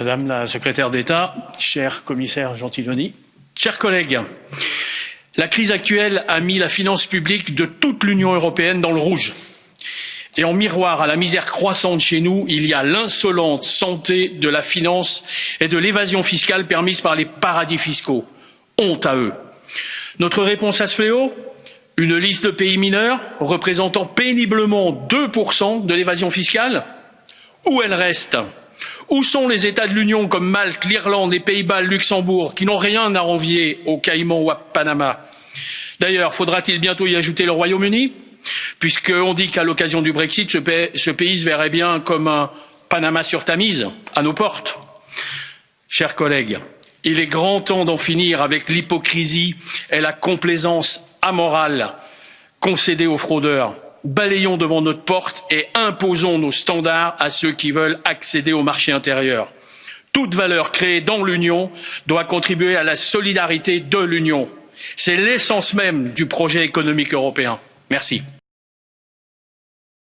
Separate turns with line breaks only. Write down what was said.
Madame la secrétaire d'État, cher commissaire Gentiloni, chers collègues, la crise actuelle a mis la finance publique de toute l'Union européenne dans le rouge. Et en miroir à la misère croissante chez nous, il y a l'insolente santé de la finance et de l'évasion fiscale permise par les paradis fiscaux. Honte à eux. Notre réponse à ce fléau? Une liste de pays mineurs représentant péniblement 2% de l'évasion fiscale? Où elle reste? Où sont les États de l'Union comme Malte, l'Irlande, les Pays-Bas, le Luxembourg, qui n'ont rien à envier aux Caïmans ou à Panama? D'ailleurs, faudra-t-il bientôt y ajouter le Royaume-Uni? Puisqu'on dit qu'à l'occasion du Brexit, ce pays se verrait bien comme un Panama sur Tamise à nos portes. Chers collègues, il est grand temps d'en finir avec l'hypocrisie et la complaisance amorale concédée aux fraudeurs. Balayons devant notre porte et imposons nos standards à ceux qui veulent accéder au marché intérieur. Toute valeur créée dans l'Union doit contribuer à la solidarité de l'Union. C'est l'essence même du projet économique européen. Merci.